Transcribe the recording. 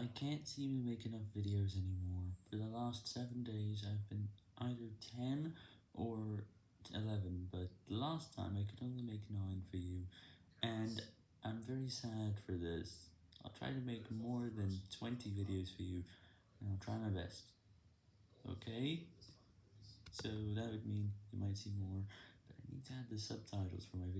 I can't seem to make enough videos anymore. For the last 7 days I've been either 10 or 11, but last time I could only make 9 for you, and I'm very sad for this. I'll try to make more than 20 videos for you, and I'll try my best. Okay? So that would mean you might see more, but I need to add the subtitles for my videos.